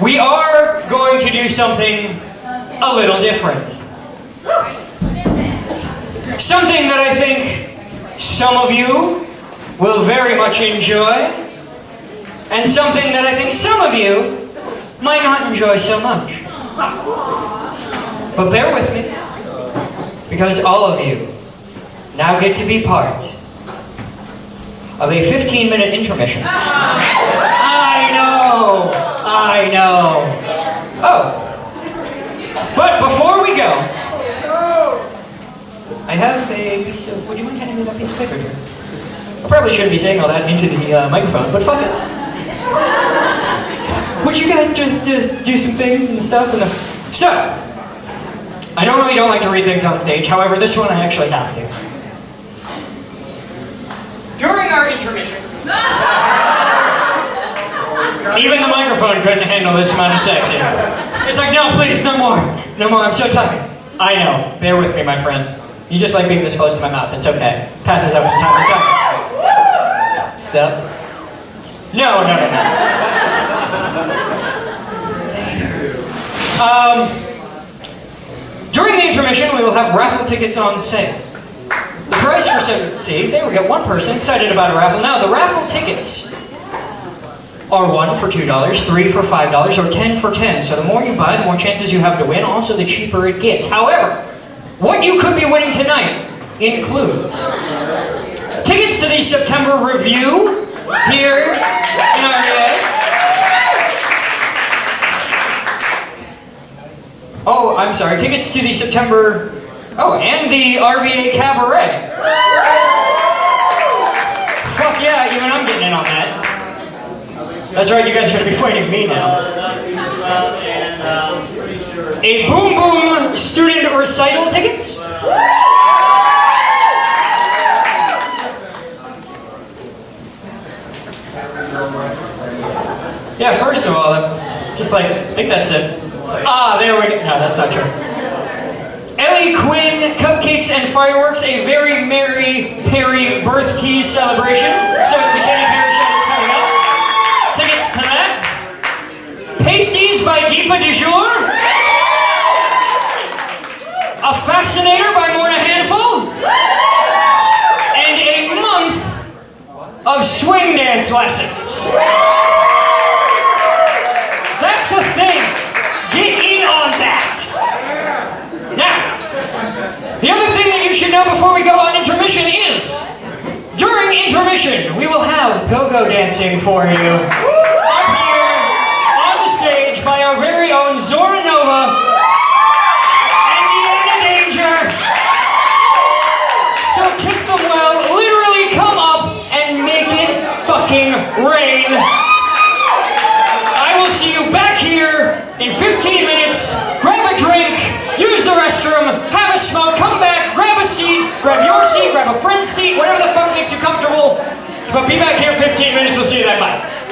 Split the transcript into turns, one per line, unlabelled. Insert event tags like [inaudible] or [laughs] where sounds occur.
we are going to do something a little different. Something that I think some of you will very much enjoy, and something that I think some of you might not enjoy so much. But bear with me, because all of you now get to be part of a 15-minute intermission. Ah! I know, I know. Oh, but before we go, I have a piece of, would you mind handing me that piece of paper here? I probably shouldn't be saying all that into the uh, microphone, but fuck it. Would you guys just, just do some things and stuff? And the... So, I normally don't like to read things on stage, however, this one I actually have to. During our intermission, [laughs] even the microphone couldn't handle this amount of sex here. It's like, no, please, no more. No more, I'm so tired. I know, bear with me, my friend. You just like being this close to my mouth, it's okay. Passes out from time to time. So, no, no, no, no. Um, during the intermission, we will have raffle tickets on sale. The price for see, there we one person excited about a raffle. Now, the raffle tickets are one for $2, three for $5, or 10 for 10. So the more you buy, the more chances you have to win, also the cheaper it gets. However, what you could be winning tonight includes tickets to the September revue here in RVA. Oh, I'm sorry, tickets to the September, oh, and the RVA Cabaret. That's right, you guys are going to be fighting me now. A Boom Boom student recital tickets? Yeah, first of all, that's just like, I think that's it. Ah, there we go. No, that's not true. Ellie Quinn, cupcakes and fireworks, a very merry Perry birth tease celebration. So by Deepa DeJour. A Fascinator by Morna Handful. And a month of swing dance lessons. That's a thing. Get in on that. Now, the other thing that you should know before we go on intermission is, during intermission, we will have go-go dancing for you. Zora Nova and Deanna Danger. So kick the well, literally come up and make it fucking rain. I will see you back here in 15 minutes. Grab a drink, use the restroom, have a smoke, come back, grab a seat, grab your seat, grab a friend's seat, whatever the fuck makes you comfortable. But be back here in 15 minutes, we'll see you then, bye.